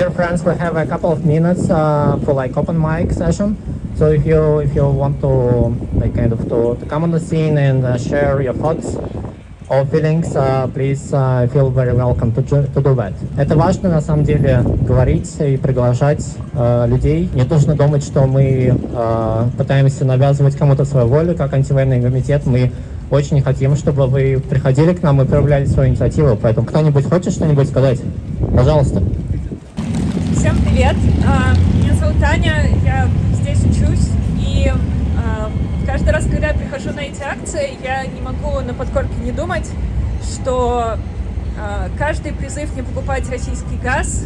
Dear friends, we have a couple of minutes uh, for like open mic session. So if you if you want to like kind of to, to come on the scene and uh, share your thoughts or feelings, uh, please feel very welcome to, to do that. Это важно на самом деле говорить и приглашать э, людей. Не нужно думать, что мы э, пытаемся навязывать кому-то свою волю, как антивоенный комитет. Мы очень хотим, чтобы вы приходили к нам и проявляли свою инициативу. Поэтому кто-нибудь хочет что-нибудь сказать? Пожалуйста. Всем привет! А, Меня зовут Таня, я здесь учусь, и а, каждый раз, когда я прихожу на эти акции, я не могу на подкорке не думать, что а, каждый призыв не покупать российский газ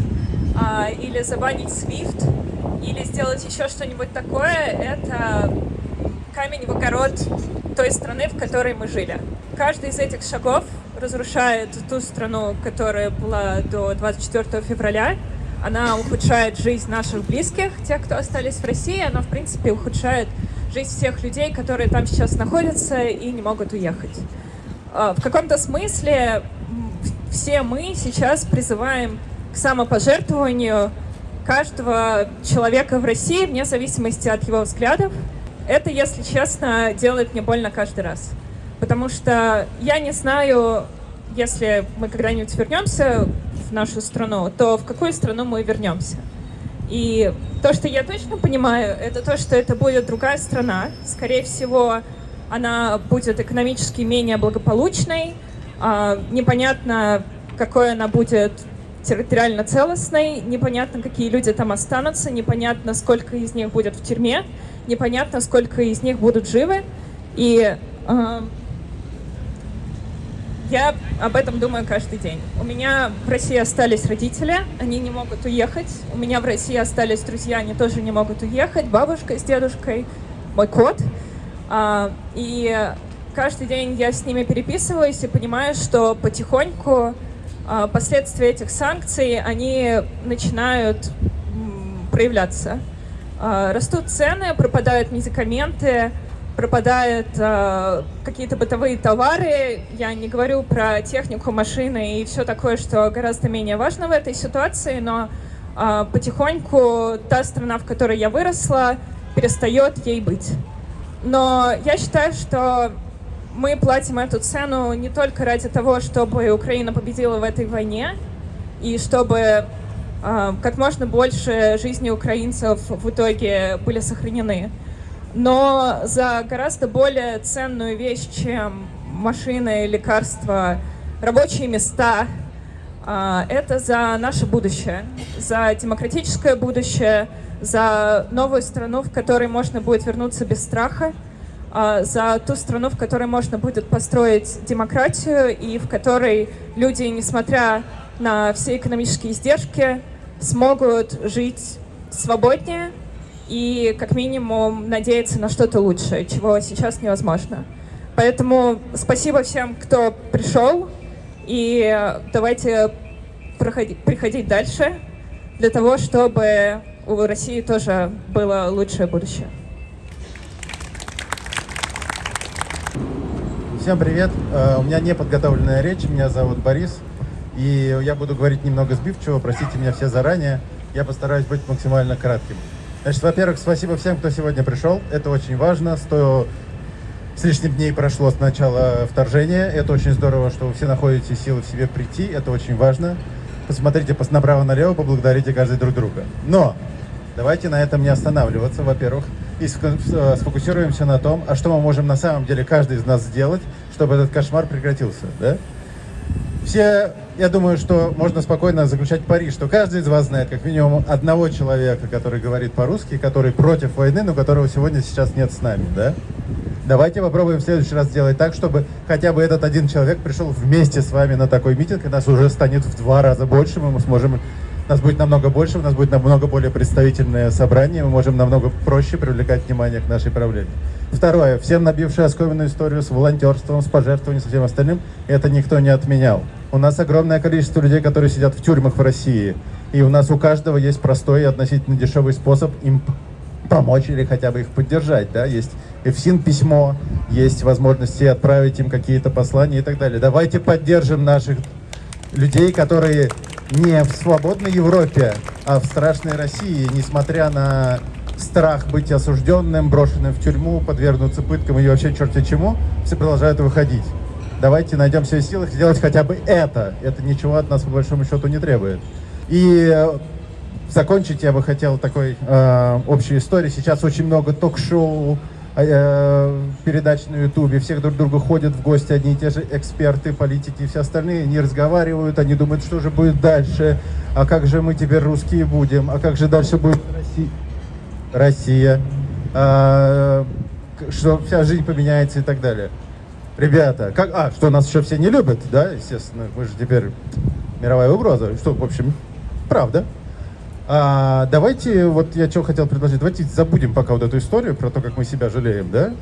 или забанить SWIFT, или сделать еще что-нибудь такое, это камень в огород той страны, в которой мы жили. Каждый из этих шагов разрушает ту страну, которая была до 24 февраля, она ухудшает жизнь наших близких, тех, кто остались в России, она, в принципе, ухудшает жизнь всех людей, которые там сейчас находятся и не могут уехать. А, В каком-то смысле все мы сейчас призываем к самопожертвованию каждого человека в России, вне зависимости от его взглядов. Это, если честно, делает мне больно каждый раз. Потому что я не знаю, если мы когда-нибудь вернемся в нашу страну, то в какую страну мы вернемся. И то, что я точно понимаю, это то, что это будет другая страна. Скорее всего, она будет экономически менее благополучной. А, Непонятно, какой она будет территориально целостной. Непонятно, какие люди там останутся. Непонятно, сколько из них будет в тюрьме. Непонятно, сколько из них будут живы. И я об этом думаю каждый день. У меня в России остались родители, они не могут уехать. У меня в России остались друзья, они тоже не могут уехать. Бабушка с дедушкой, мой кот. А, И каждый день я с ними переписываюсь и понимаю, что потихоньку а, последствия этих санкций, они начинают проявляться. А, Растут цены, пропадают медикаменты, пропадают э, какие-то бытовые товары. Я не говорю про технику, машины и все такое, что гораздо менее важно в этой ситуации, но э, потихоньку та страна, в которой я выросла, перестает ей быть. Но я считаю, что мы платим эту цену не только ради того, чтобы Украина победила в этой войне, и чтобы э, как можно больше жизней украинцев в итоге были сохранены но за гораздо более ценную вещь, чем машины, лекарства, рабочие места. а, Это за наше будущее, за демократическое будущее, за новую страну, в которой можно будет вернуться без страха, а, за ту страну, в которой можно будет построить демократию и в которой люди, несмотря на все экономические издержки, смогут жить свободнее, и как минимум надеяться на что-то лучшее, чего сейчас невозможно. Поэтому спасибо всем, кто пришел, и давайте проходи- приходить дальше для того, чтобы у России тоже было лучшее будущее. Всем привет. Э, У меня не подготовленная речь. Меня зовут Борис. И я буду говорить немного сбивчиво. Простите меня все заранее. Я постараюсь быть максимально кратким. Значит, во-первых, спасибо всем, кто сегодня пришел. Это очень важно. Сто с лишним дней прошло с начала вторжения. Это очень здорово, что вы все находите силы в себе прийти. Это очень важно. Посмотрите пос- направо-налево, поблагодарите каждый друг друга. Но давайте на этом не останавливаться, во-первых, и сфокусируемся на том, а что мы можем на самом деле каждый из нас сделать, чтобы этот кошмар прекратился, да? Все, я думаю, что можно спокойно заключать пари, что каждый из вас знает как минимум одного человека, который говорит по-русски, который против войны, но которого сегодня сейчас нет с нами, да? Давайте попробуем в следующий раз сделать так, чтобы хотя бы этот один человек пришел вместе с вами на такой митинг, и нас уже станет в два раза больше, мы сможем, нас будет намного больше, у нас будет намного более представительное собрание, мы можем намного проще привлекать внимание к нашей проблеме. Второе. Всем набившие оскоменную историю с волонтерством, с пожертвованием, со всем остальным, это никто не отменял. У нас огромное количество людей, которые сидят в тюрьмах в России, и у нас у каждого есть простой и относительно дешевый способ им помочь или хотя бы их поддержать, да, есть ФСИН письмо, есть возможности отправить им какие-то послания и так далее. Давайте поддержим наших людей, которые не в свободной Европе А в страшной России, несмотря на страх быть осужденным, брошенным в тюрьму, подвергнуться пыткам и вообще черти чему, все продолжают выходить. Давайте найдем все силы сделать хотя бы это. Это ничего от нас по большому счету не требует. И э, закончить я бы хотел такой э, общей историей. Сейчас очень много ток-шоу, передач на ютубе, всех друг друга ходят в гости одни и те же эксперты, политики и все остальные, они разговаривают, они думают, что же будет дальше, а как же мы теперь русские будем, а как же дальше будет Россия, Россия. А, что вся жизнь поменяется и так далее. Ребята, как, а, что нас еще все не любят, да, естественно, мы же теперь мировая угроза, что, в общем, правда. А, давайте, вот я что хотел предложить, давайте забудем пока вот эту историю про то, как мы себя жалеем, да?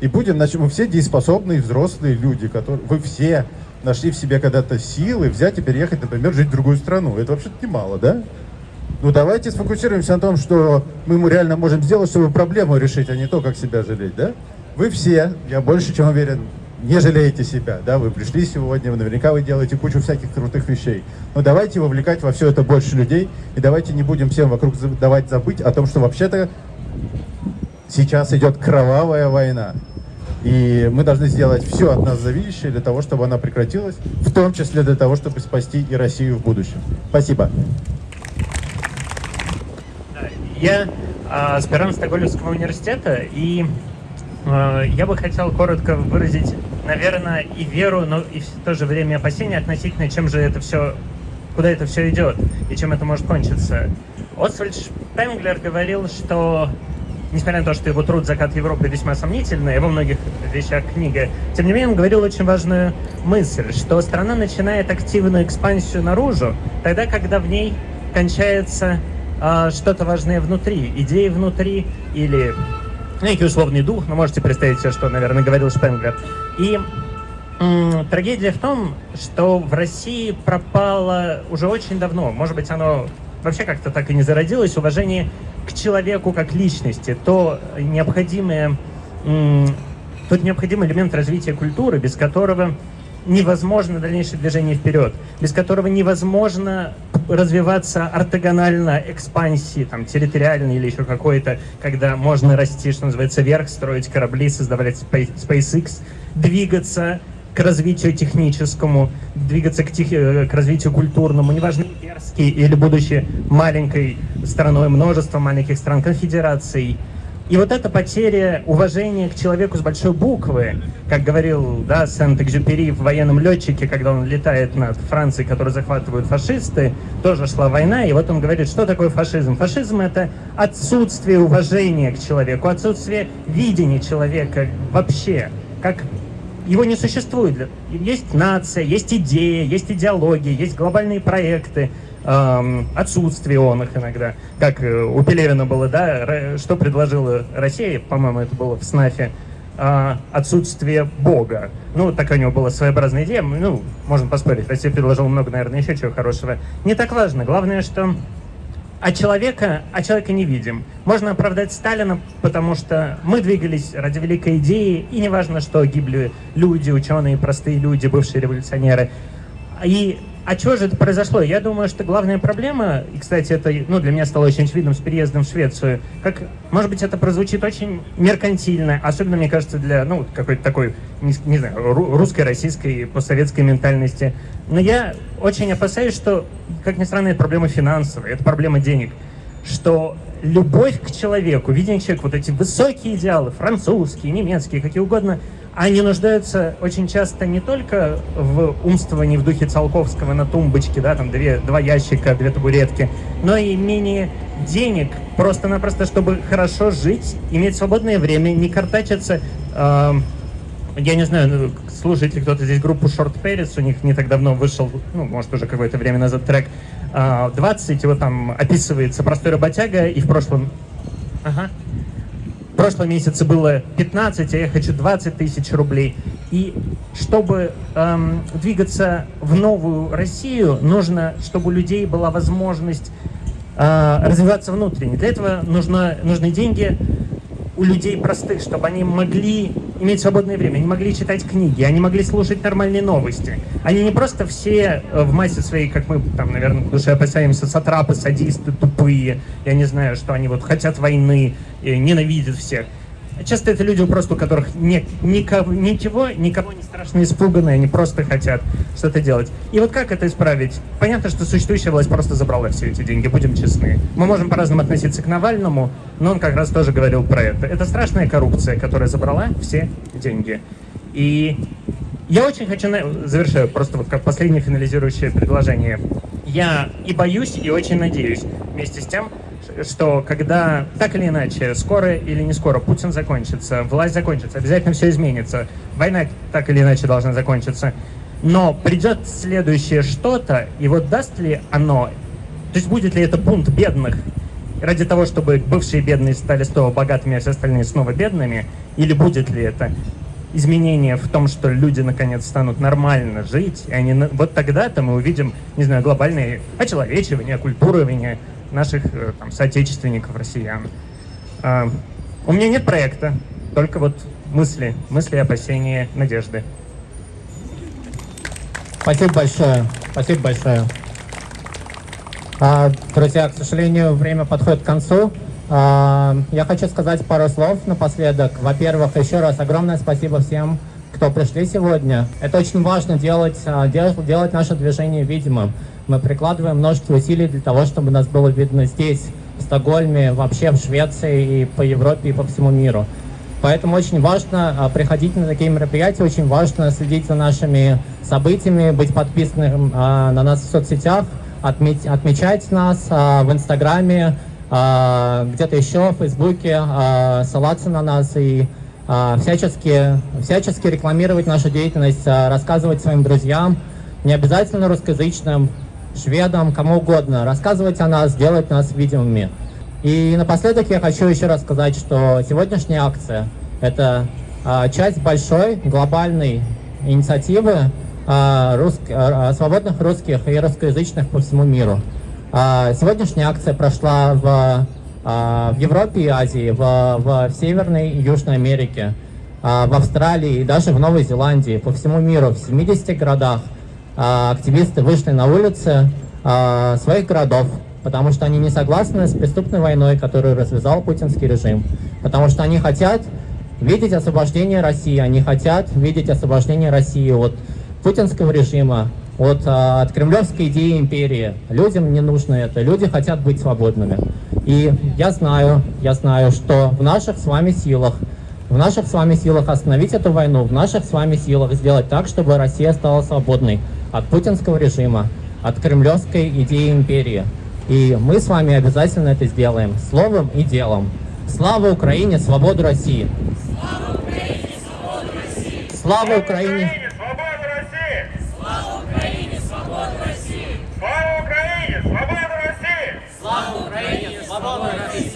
И будем, значит, мы все дееспособные взрослые люди, которые, вы все нашли в себе когда-то силы взять и переехать, например, жить в другую страну. Это вообще-то немало, да? Ну давайте сфокусируемся на том, что мы реально можем сделать, чтобы проблему решить, а не то, как себя жалеть, да? Вы все, я больше чем уверен, не жалеете себя, да, вы пришли сегодня, наверняка вы делаете кучу всяких крутых вещей. Но давайте вовлекать во все это больше людей, и давайте не будем всем вокруг давать забыть о том, что вообще-то сейчас идет кровавая война. И мы должны сделать все от нас зависящее для того, чтобы она прекратилась, в том числе для того, чтобы спасти и Россию в будущем. Спасибо. Я аспирант Стокгольмского университета, и Э, я бы хотел коротко выразить, наверное, и веру, но и в то же время опасения относительно, чем же это все, куда это все идет и чем это может кончиться. Освальд Шпенглер говорил, что несмотря на то, что его труд «Закат Европы» весьма сомнительный, во многих вещах книга, тем не менее он говорил очень важную мысль, что страна начинает активную экспансию наружу, тогда, когда в ней кончается э, что-то важное внутри, идеи внутри или некий условный дух, но можете представить себе, что, наверное, говорил Шпенглер. И трагедия в том, что в России пропало уже очень давно, может быть, оно вообще как-то так и не зародилось, уважение к человеку как личности, то необходимое, тот необходимый элемент развития культуры, без которого невозможно дальнейшее движение вперед, без которого невозможно развиваться ортогонально экспансии, там, территориальной или еще какой-то, когда можно расти, что называется, вверх, строить корабли, создавать SpaceX, двигаться к развитию техническому, двигаться к, тех, э, к развитию культурному, неважно, имперский или будучи маленькой страной, множество маленьких стран, конфедераций, и вот эта потеря уважения к человеку с большой буквы, как говорил да, Сент-Экзюпери в военном летчике, когда он летает над Францией, которую захватывают фашисты, тоже шла война, и вот он говорит, что такое фашизм? Фашизм — это отсутствие уважения к человеку, отсутствие видения человека вообще, как его не существует. Есть нация, есть идея, есть идеология, есть глобальные проекты, отсутствие он их иногда. Как э, у Пелевина было, да, что предложила Россия, по-моему, это было в СНАФе, э, отсутствие Бога. Ну, такая у него была своеобразная идея, ну, можно поспорить, Россия предложила много, наверное, еще чего хорошего. Не так важно, главное, что а человека, а человека не видим. Можно оправдать Сталина, потому что мы двигались ради великой идеи, и неважно, что гибли люди, ученые, простые люди, бывшие революционеры. И а чего же это произошло? Я думаю, что главная проблема, и, кстати, это ну, для меня стало очень очевидным с переездом в Швецию, как, может быть, это прозвучит очень меркантильно, особенно, мне кажется, для, ну, какой-то такой, не, не знаю, русской, российской, постсоветской ментальности. Но я очень опасаюсь, что, как ни странно, это проблема финансовая, это проблема денег, что любовь к человеку, видение человека, вот эти высокие идеалы, французские, немецкие, какие угодно – они нуждаются очень часто не только в умствовании в духе Циолковского на тумбочке, да, там две, два ящика, две табуретки, но и менее денег, просто-напросто, чтобы хорошо жить, иметь свободное время, не картачиться. Э, я не знаю, ну, слушает ли кто-то здесь группу Short Paris, у них не так давно вышел, ну, может, уже какое-то время назад трек э, 20, его там описывается простой работяга, и в прошлом... Ага прошлом месяце было 15, а я хочу 20 тысяч рублей. И чтобы эм, двигаться в новую Россию, нужно, чтобы у людей была возможность э, развиваться внутренне. Для этого нужно, нужны деньги у людей простых, чтобы они могли иметь свободное время, они могли читать книги, они могли слушать нормальные новости. Они не просто все э, в массе своей, как мы там, наверное, в душе опасаемся, сатрапы, садисты, тупые, я не знаю, что они вот хотят войны, ненавидят всех. Часто это люди, просто у которых нет никого, ничего, никого не страшно испуганы, они просто хотят что-то делать. И вот как это исправить? Понятно, что существующая власть просто забрала все эти деньги, будем честны. Мы можем по-разному относиться к Навальному, но он как раз тоже говорил про это. Это страшная коррупция, которая забрала все деньги. И я очень хочу, завершаю просто вот как последнее финализирующее предложение. Я и боюсь, и очень надеюсь вместе с тем, что когда так или иначе, скоро или не скоро, Путин закончится, власть закончится, обязательно все изменится, война так или иначе должна закончиться, но придет следующее что-то, и вот даст ли оно, то есть будет ли это бунт бедных, ради того, чтобы бывшие бедные стали снова богатыми, а все остальные снова бедными, или будет ли это изменение в том, что люди наконец станут нормально жить, и они вот тогда-то мы увидим, не знаю, глобальное очеловечивание, оккультурование, наших э, там, соотечественников, россиян. А, у меня нет проекта, только вот мысли, мысли, опасения, надежды. Спасибо большое. Спасибо большое. А, друзья, к сожалению, время подходит к концу. А, я хочу сказать пару слов напоследок. Во-первых, еще раз огромное спасибо всем, кто пришли сегодня. Это очень важно делать, делать наше движение видимым. Мы прикладываем множество усилий для того, чтобы нас было видно здесь, в Стокгольме, вообще в Швеции и по Европе и по всему миру. Поэтому очень важно а, приходить на такие мероприятия, очень важно следить за нашими событиями, быть подписанным а, на нас в соцсетях, отмечать нас а, в Инстаграме, где-то еще, в Фейсбуке, ссылаться на нас и всячески, всячески рекламировать нашу деятельность, рассказывать своим друзьям, не обязательно русскоязычным, шведам, кому угодно, рассказывать о нас, делать нас видимыми. И напоследок я хочу еще раз сказать, что сегодняшняя акция – это а, часть большой глобальной инициативы а, рус... а, свободных русских и русскоязычных по всему миру. А, сегодняшняя акция прошла в, а, в Европе и Азии, в, в Северной и Южной Америке, а, в Австралии и даже в Новой Зеландии, по всему миру, в 70 городах – а, активисты вышли на улицы а, своих городов, потому что они не согласны с преступной войной, которую развязал путинский режим, потому что они хотят видеть освобождение России, они хотят видеть освобождение России от путинского режима, от, а, от кремлевской идеи империи. Людям не нужно это, люди хотят быть свободными. И я знаю, я знаю, что в наших с вами силах в наших с вами силах остановить эту войну, в наших с вами силах сделать так, чтобы Россия стала свободной от путинского режима, от кремлевской идеи империи. И мы с вами обязательно это сделаем, словом и делом. Слава Украине, свободу России! Слава Украине, свободу России! Слава Украине, Oh,